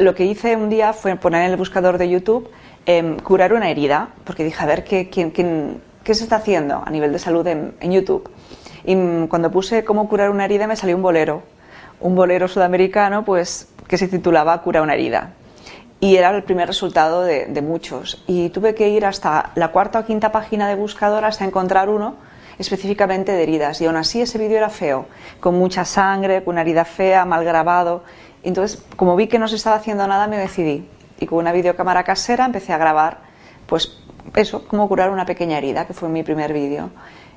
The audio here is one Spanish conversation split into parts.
lo que hice un día fue poner en el buscador de YouTube em, curar una herida, porque dije, a ver, ¿qué, qué se está haciendo a nivel de salud en, YouTube? Y cuando puse cómo curar una herida me salió un bolero, un bolero sudamericano pues que se titulaba Cura una herida. Y era el primer resultado de, de muchos. Y tuve que ir hasta la cuarta o quinta página de buscador hasta encontrar uno específicamente de heridas. Y aún así ese vídeo era feo, con mucha sangre, con una herida fea, mal grabado. Entonces, como vi que no se estaba haciendo nada, me decidí. Y con una videocámara casera empecé a grabar, pues eso, cómo curar una pequeña herida, que fue mi primer vídeo.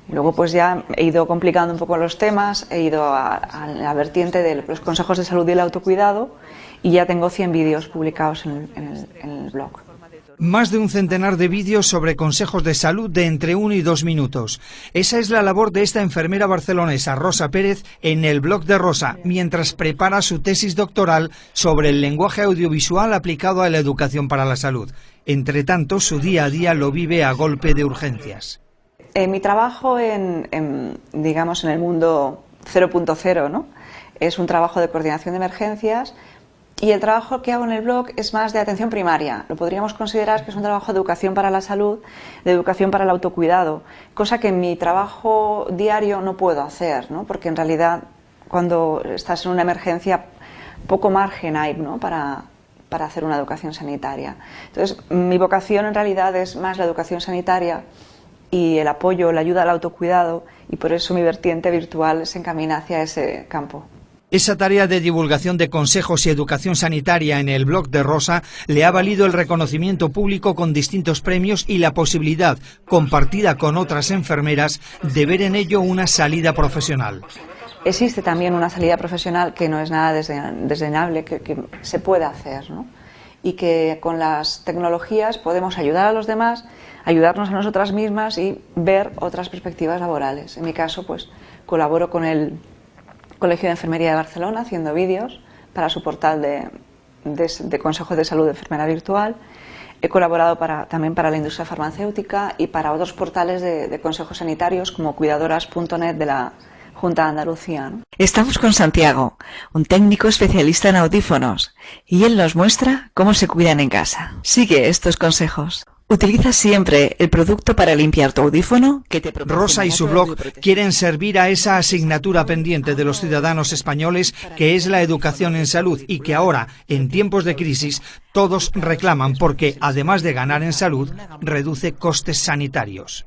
Luego pues ya he ido complicando un poco los temas, he ido a, la vertiente de los consejos de salud y el autocuidado y ya tengo 100 vídeos publicados en el, blog. Más de un centenar de vídeos sobre consejos de salud de entre uno y dos minutos. Esa es la labor de esta enfermera barcelonesa, Rosa Pérez, en el blog de Rosa, mientras prepara su tesis doctoral sobre el lenguaje audiovisual aplicado a la educación para la salud. Entre tanto, su día a día lo vive a golpe de urgencias. Eh, mi trabajo en, digamos, en el mundo 0.0 ¿no? es un trabajo de coordinación de emergencias y el trabajo que hago en el blog es más de atención primaria. Lo podríamos considerar que es un trabajo de educación para la salud, de educación para el autocuidado, cosa que en mi trabajo diario no puedo hacer, ¿no? porque en realidad cuando estás en una emergencia poco margen hay ¿no? para, para hacer una educación sanitaria. Entonces, mi vocación en realidad es más la educación sanitaria y el apoyo, la ayuda al autocuidado y por eso mi vertiente virtual se encamina hacia ese campo. Esa tarea de divulgación de consejos y educación sanitaria en el blog de Rosa le ha valido el reconocimiento público con distintos premios y la posibilidad, compartida con otras enfermeras, de ver en ello una salida profesional. Existe también una salida profesional que no es nada desdeñable, que, que se puede hacer, ¿no? y que con las tecnologías podemos ayudar a los demás, ayudarnos a nosotras mismas y ver otras perspectivas laborales. En mi caso, pues colaboro con el Colegio de Enfermería de Barcelona haciendo vídeos para su portal de, de, Consejo de Salud de Enfermera Virtual. He colaborado para, también para la industria farmacéutica y para otros portales de, de consejos sanitarios como cuidadoras.net de la Junta de Andalucía. Estamos con Santiago, un técnico especialista en audífonos, y él nos muestra cómo se cuidan en casa. Sigue estos consejos. Utiliza siempre el producto para limpiar tu audífono que te Rosa y su blog quieren servir a esa asignatura pendiente de los ciudadanos españoles que es la educación en salud y que ahora, en tiempos de crisis, todos reclaman porque, además de ganar en salud, reduce costes sanitarios.